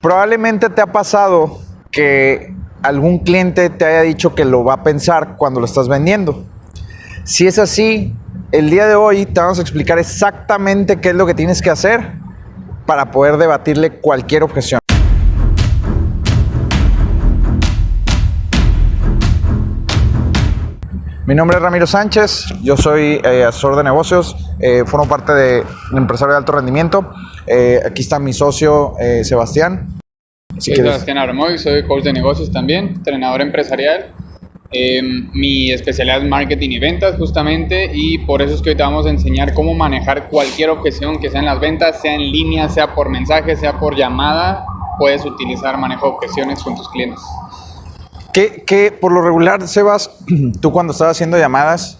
Probablemente te ha pasado que algún cliente te haya dicho que lo va a pensar cuando lo estás vendiendo. Si es así, el día de hoy te vamos a explicar exactamente qué es lo que tienes que hacer para poder debatirle cualquier objeción. Mi nombre es Ramiro Sánchez, yo soy eh, asesor de negocios, eh, formo parte de empresario de alto rendimiento. Eh, aquí está mi socio Sebastián. Si soy Sebastián Abramovic, soy coach de negocios también, entrenador empresarial. mi especialidad es marketing y ventas justamente y por eso es que hoy te vamos a enseñar cómo manejar cualquier objeción que sea en las ventas, sea en línea, sea por mensaje, sea por llamada, puedes utilizar manejo de objeciones con tus clientes. ¿Qué, por lo regular, Sebas, tú cuando estás haciendo llamadas,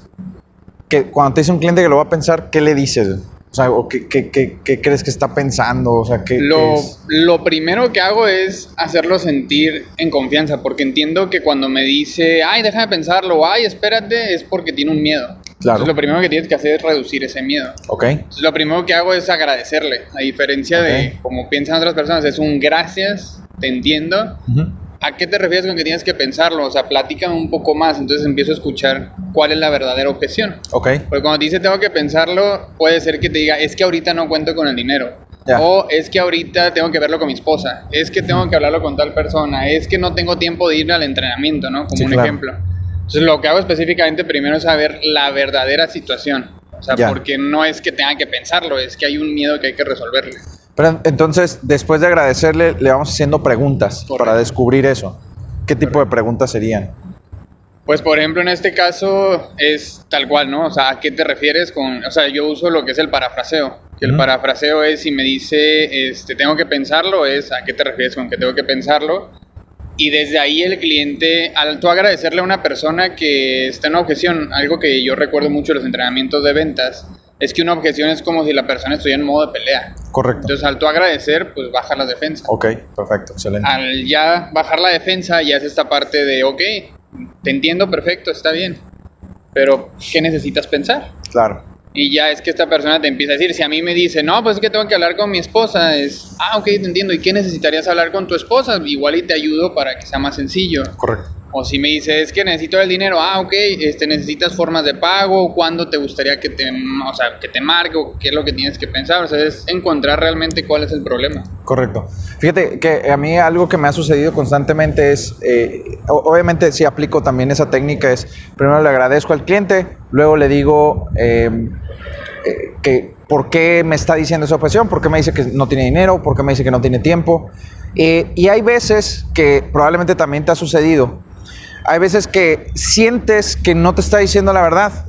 que cuando te dice un cliente que lo va a pensar, ¿qué le dices? O sea, ¿qué, qué, crees que está pensando? O sea, ¿qué, lo, lo primero que hago es hacerlo sentir en confianza, porque entiendo que cuando me dice, ay, déjame pensarlo, ay, espérate, es porque tiene un miedo. Claro. Entonces, lo primero que tienes que hacer es reducir ese miedo. Ok. Entonces, lo primero que hago es agradecerle, a diferencia de como piensan otras personas, es un gracias, te entiendo. ¿A qué te refieres con que tienes que pensarlo? O sea, platícame un poco más, entonces empiezo a escuchar cuál es la verdadera objeción. Ok. Porque cuando te dice tengo que pensarlo, puede ser que te diga, es que ahorita no cuento con el dinero. O es que ahorita tengo que verlo con mi esposa. Es que tengo que hablarlo con tal persona. Es que no tengo tiempo de ir al entrenamiento, ¿no? Como un ejemplo. Entonces, lo que hago específicamente primero es saber la verdadera situación. O sea, porque no es que tenga que pensarlo, es que hay un miedo que hay que resolverle. Pero entonces, después de agradecerle, le vamos haciendo preguntas para descubrir eso. ¿Qué tipo de preguntas serían? Pues por ejemplo, en este caso es tal cual, ¿no? O sea, ¿a qué te refieres con...? O sea, yo uso lo que es el parafraseo. Que el parafraseo es si me dice, este, tengo que pensarlo, es ¿a qué te refieres con que tengo que pensarlo? Y desde ahí el cliente, al tú agradecerle a una persona que está en una objeción, algo que yo recuerdo mucho en los entrenamientos de ventas, es que una objeción es como si la persona estuviera en modo de pelea. Correcto. Entonces, al tú agradecer, pues baja la defensa. Ok, perfecto, excelente. Al ya bajar la defensa, ya es esta parte de, ok, te entiendo perfecto, está bien. Pero, ¿qué necesitas pensar? Claro. Y ya es que esta persona te empieza a decir, si a mí me dice, no, pues es que tengo que hablar con mi esposa, es, ah, ok, te entiendo. ¿Y qué necesitarías hablar con tu esposa? Igual y te ayudo para que sea más sencillo. Correcto. O si me dices que necesito el dinero, ah, ok, este, necesitas formas de pago, cuándo te gustaría que te, o sea, que te marque o qué es lo que tienes que pensar. O sea, es encontrar realmente cuál es el problema. Correcto. Fíjate que a mí algo que me ha sucedido constantemente es, eh, obviamente si aplico también esa técnica, es primero le agradezco al cliente, luego le digo em, eh, que por qué me está diciendo esa objeción, por qué me dice que no tiene dinero, por qué me dice que no tiene tiempo. Eh, y hay veces que probablemente también te ha sucedido hay veces que sientes que no te está diciendo la verdad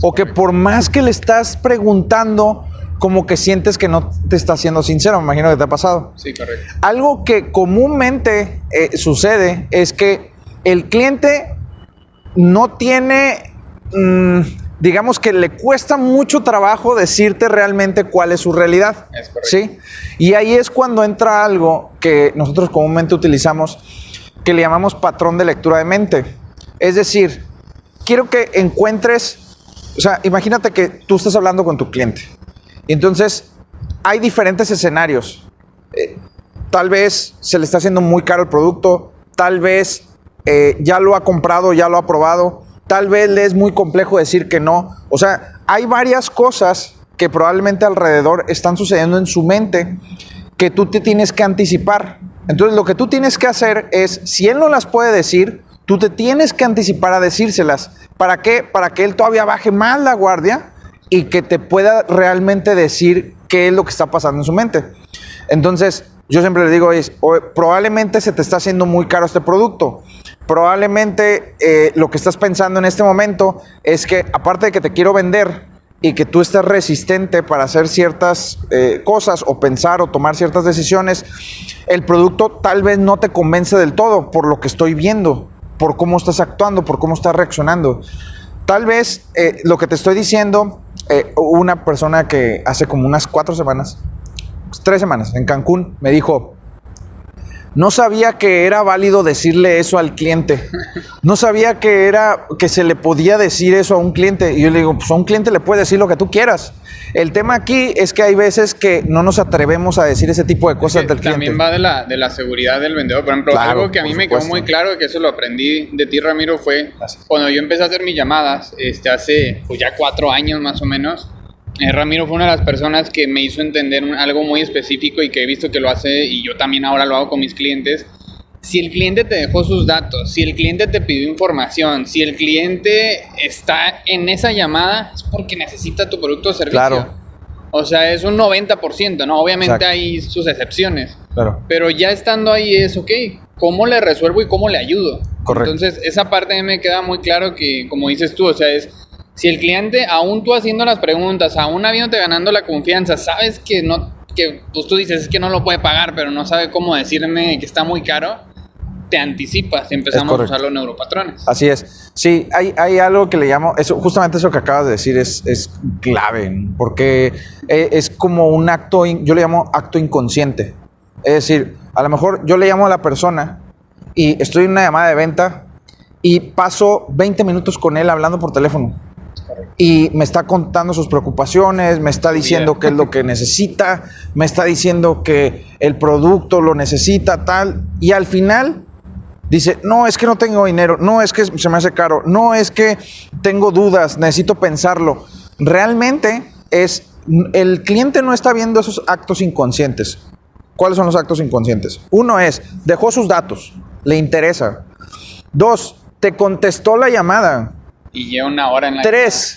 o que por más que le estás preguntando, como que sientes que no te está siendo sincero, me imagino que te ha pasado. Sí, correcto. Algo que comúnmente eh, sucede es que el cliente no tiene, mm, digamos que le cuesta mucho trabajo decirte realmente cuál es su realidad. Es correcto. ¿sí? Y ahí es cuando entra algo que nosotros comúnmente utilizamos que le llamamos patrón de lectura de mente. Es decir, quiero que encuentres, o sea, imagínate que tú estás hablando con tu cliente. Entonces, hay diferentes escenarios. Eh, tal vez se le está haciendo muy caro el producto, tal vez eh, ya lo ha comprado, ya lo ha probado, tal vez le es muy complejo decir que no. O sea, hay varias cosas que probablemente alrededor están sucediendo en su mente que tú te tienes que anticipar. Entonces lo que tú tienes que hacer es, si él no las puede decir, tú te tienes que anticipar a decírselas. ¿Para qué? Para que él todavía baje más la guardia y que te pueda realmente decir qué es lo que está pasando en su mente. Entonces, yo siempre le digo, es, probablemente se te está haciendo muy caro este producto. Probablemente eh, lo que estás pensando en este momento es que, aparte de que te quiero vender, y que tú estés resistente para hacer ciertas eh, cosas o pensar o tomar ciertas decisiones, el producto tal vez no te convence del todo por lo que estoy viendo, por cómo estás actuando, por cómo estás reaccionando. Tal vez eh, lo que te estoy diciendo, eh, una persona que hace como unas cuatro semanas, tres semanas en Cancún, me dijo, no sabía que era válido decirle eso al cliente. No sabía que era que se le podía decir eso a un cliente. Y yo le digo, pues a un cliente le puedes decir lo que tú quieras. El tema aquí es que hay veces que no nos atrevemos a decir ese tipo de cosas del cliente. También va de la, de la seguridad del vendedor. Por ejemplo, algo que a mí me quedó muy claro, que eso lo aprendí de ti, Ramiro, fue cuando yo empecé a hacer mis llamadas, este, hace pues, ya cuatro años más o menos. Eh, Ramiro fue una de las personas que me hizo entender algo muy específico y que he visto que lo hace y yo también ahora lo hago con mis clientes si el cliente te dejó sus datos, si el cliente te pidió información, si el cliente está en esa llamada, es porque necesita tu producto o servicio. Claro. O sea, es un 90%, ¿no? Obviamente hay sus excepciones. Claro. Pero ya estando ahí es, ok, ¿cómo le resuelvo y cómo le ayudo? Correcto. Entonces, esa parte me queda muy claro que, como dices tú, o sea, es, si el cliente, aún tú haciendo las preguntas, aún habiéndote ganando la confianza, sabes que no, que pues tú dices, es que no lo puede pagar, pero no sabe cómo decirme que está muy caro, te anticipas y empezamos a usar los neuropatrones. Así es. Sí, hay, hay algo que le llamo, eso, justamente eso que acabas de decir es, es clave, porque e, es como un acto, yo le llamo acto inconsciente. Es decir, a lo mejor yo le llamo a la persona y estoy en una llamada de venta y paso 20 minutos con él hablando por teléfono. Y me está contando sus preocupaciones, me está diciendo qué es lo que necesita, me está diciendo que el producto lo necesita, tal. Y al final dice, no, es que no tengo dinero, no, es que se me hace caro, no, es que tengo dudas, necesito pensarlo. Realmente es, el cliente no está viendo esos actos inconscientes. ¿Cuáles son los actos inconscientes? Uno es, dejó sus datos, le interesa. Dos, te contestó la llamada. Y lleva una hora en la Tres,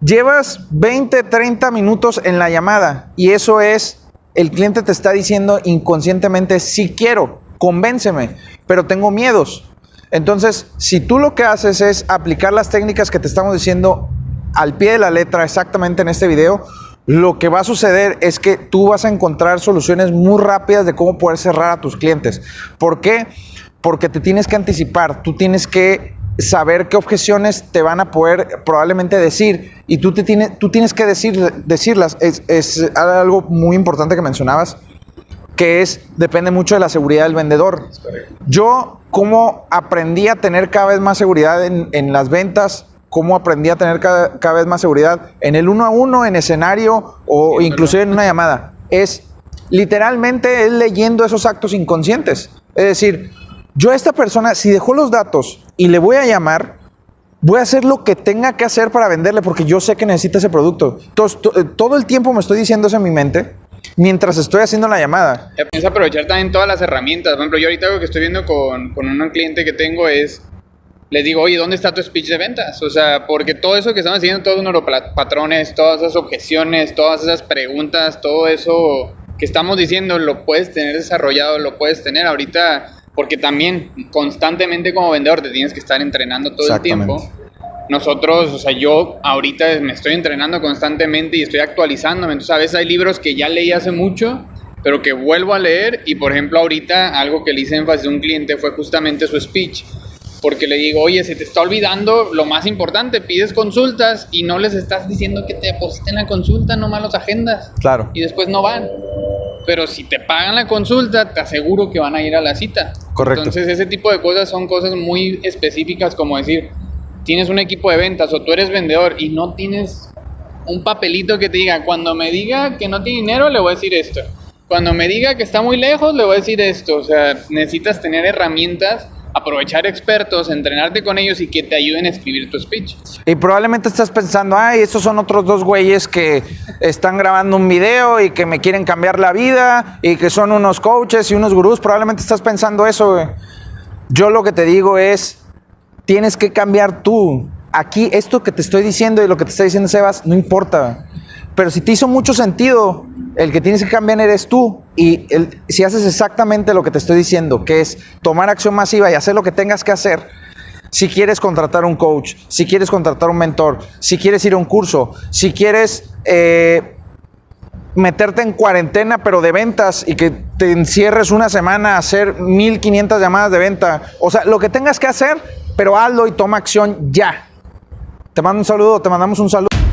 llevas 20, 30 minutos en la llamada y eso es, el cliente te está diciendo inconscientemente, si quiero, convénceme pero tengo miedos. Entonces, si tú lo que haces es aplicar las técnicas que te estamos diciendo al pie de la letra exactamente en este video, lo que va a suceder es que tú vas a encontrar soluciones muy rápidas de cómo poder cerrar a tus clientes. ¿Por qué? Porque te tienes que anticipar, tú tienes que saber qué objeciones te van a poder probablemente decir y tú, te tienes, tú tienes que decir, decirlas. Es, es algo muy importante que mencionabas que es, depende mucho de la seguridad del vendedor. Yo, ¿cómo aprendí a tener cada vez más seguridad en, las ventas? ¿Cómo aprendí a tener cada, vez más seguridad en el uno a uno, en escenario o inclusive en una llamada? Es literalmente es leyendo esos actos inconscientes. Es decir, yo a esta persona, si dejó los datos y le voy a llamar, voy a hacer lo que tenga que hacer para venderle porque yo sé que necesita ese producto. todo el tiempo me estoy diciendo eso en mi mente mientras estoy haciendo la llamada. Piensa aprovechar también todas las herramientas. Por ejemplo, yo ahorita lo que estoy viendo con, con un cliente que tengo es, les digo, oye, ¿dónde está tu speech de ventas? O sea, porque todo eso que estamos haciendo, todos los neuropatrones, todas esas objeciones, todas esas preguntas, todo eso que estamos diciendo, lo puedes tener desarrollado, lo puedes tener ahorita, porque también constantemente como vendedor te tienes que estar entrenando todo el tiempo nosotros, o sea, yo ahorita me estoy entrenando constantemente y estoy actualizándome. Entonces, a veces hay libros que ya leí hace mucho, pero que vuelvo a leer. Y, por ejemplo, ahorita algo que le hice énfasis a un cliente fue justamente su speech. Porque le digo, oye, se te está olvidando lo más importante, pides consultas y no les estás diciendo que te depositen la consulta, no los agendas. Claro. Y después no van. Pero si te pagan la consulta, te aseguro que van a ir a la cita. Correcto. Entonces, ese tipo de cosas son cosas muy específicas, como decir, tienes un equipo de ventas o tú eres vendedor y no tienes un papelito que te diga, cuando me diga que no tiene dinero, le voy a decir esto. Cuando me diga que está muy lejos, le voy a decir esto. O sea, necesitas tener herramientas, aprovechar expertos, entrenarte con ellos y que te ayuden a escribir tu speech. Y probablemente estás pensando, ay, esos son otros dos güeyes que están grabando un video y que me quieren cambiar la vida y que son unos coaches y unos gurús. Probablemente estás pensando eso. Yo lo que te digo es, tienes que cambiar tú. Aquí esto que te estoy diciendo y lo que te está diciendo Sebas no importa. Pero si te hizo mucho sentido, el que tienes que cambiar eres tú. Y si haces exactamente lo que te estoy diciendo, que es tomar acción masiva y hacer lo que tengas que hacer, si quieres contratar un coach, si quieres contratar un mentor, si quieres ir a un curso, si quieres eh, meterte en cuarentena pero de ventas y que te encierres una semana a hacer 1500 llamadas de venta, o sea, lo que tengas que hacer, pero hazlo y toma acción ya. Te mando un saludo, te mandamos un saludo.